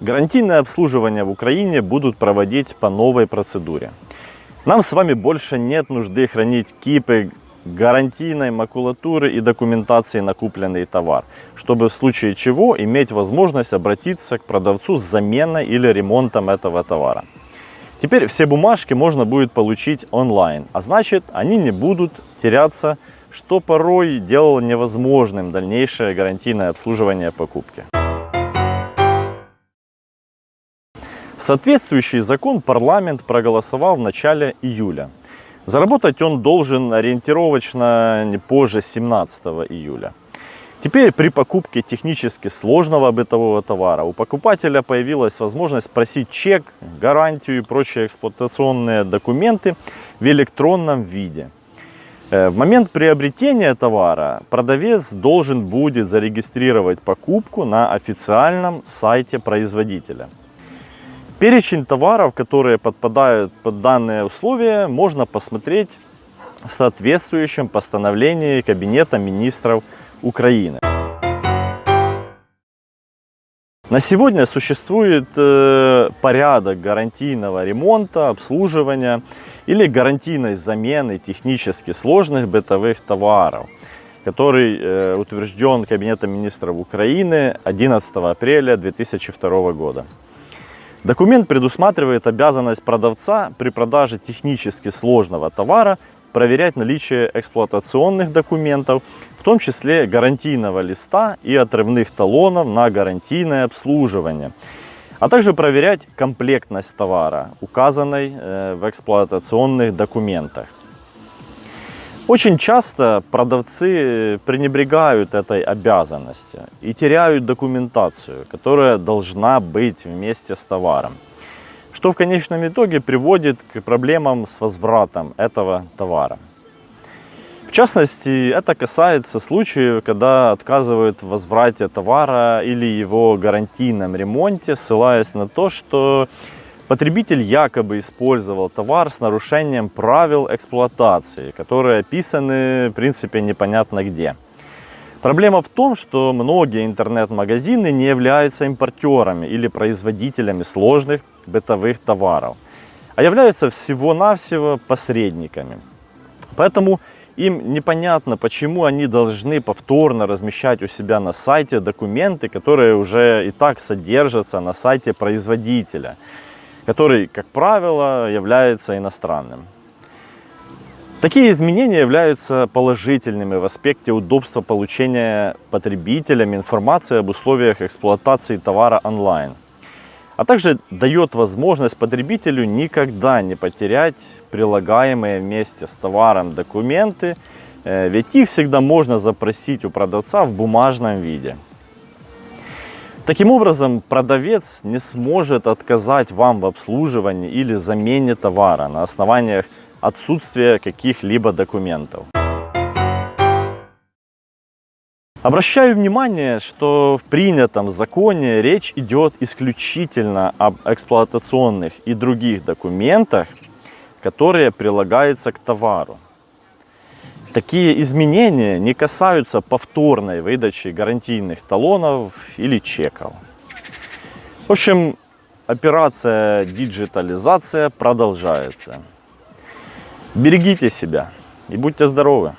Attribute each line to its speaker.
Speaker 1: Гарантийное обслуживание в Украине будут проводить по новой процедуре. Нам с вами больше нет нужды хранить кипы гарантийной макулатуры и документации на купленный товар, чтобы в случае чего иметь возможность обратиться к продавцу с заменой или ремонтом этого товара. Теперь все бумажки можно будет получить онлайн, а значит они не будут теряться, что порой делало невозможным дальнейшее гарантийное обслуживание покупки. Соответствующий закон парламент проголосовал в начале июля. Заработать он должен ориентировочно не позже 17 июля. Теперь при покупке технически сложного бытового товара у покупателя появилась возможность просить чек, гарантию и прочие эксплуатационные документы в электронном виде. Э, в момент приобретения товара продавец должен будет зарегистрировать покупку на официальном сайте производителя. Перечень товаров, которые подпадают под данные условия, можно посмотреть в соответствующем постановлении Кабинета министров Украины. На сегодня существует э, порядок гарантийного ремонта, обслуживания или гарантийной замены технически сложных бытовых товаров, который э, утвержден Кабинетом министров Украины 11 апреля 2002 года. Документ предусматривает обязанность продавца при продаже технически сложного товара проверять наличие эксплуатационных документов, в том числе гарантийного листа и отрывных талонов на гарантийное обслуживание, а также проверять комплектность товара, указанной э, в эксплуатационных документах. Очень часто продавцы пренебрегают этой обязанностью и теряют документацию, которая должна быть вместе с товаром. Что в конечном итоге приводит к проблемам с возвратом этого товара. В частности, это касается случаев, когда отказывают в возврате товара или его гарантийном ремонте, ссылаясь на то, что Потребитель якобы использовал товар с нарушением правил эксплуатации, которые описаны, в принципе, непонятно где. Проблема в том, что многие интернет-магазины не являются импортерами или производителями сложных бытовых товаров, а являются всего-навсего посредниками. Поэтому им непонятно, почему они должны повторно размещать у себя на сайте документы, которые уже и так содержатся на сайте производителя который, как правило, является иностранным. Такие изменения являются положительными в аспекте удобства получения потребителями информации об условиях эксплуатации товара онлайн, а также дает возможность потребителю никогда не потерять прилагаемые вместе с товаром документы, э, ведь их всегда можно запросить у продавца в бумажном виде. Таким образом, продавец не сможет отказать вам в обслуживании или замене товара на основаниях отсутствия каких-либо документов. Обращаю внимание, что в принятом законе речь идет исключительно об эксплуатационных и других документах, которые прилагаются к товару. Такие изменения не касаются повторной выдачи гарантийных талонов или чеков. В общем, операция диджитализация продолжается. Берегите себя и будьте здоровы!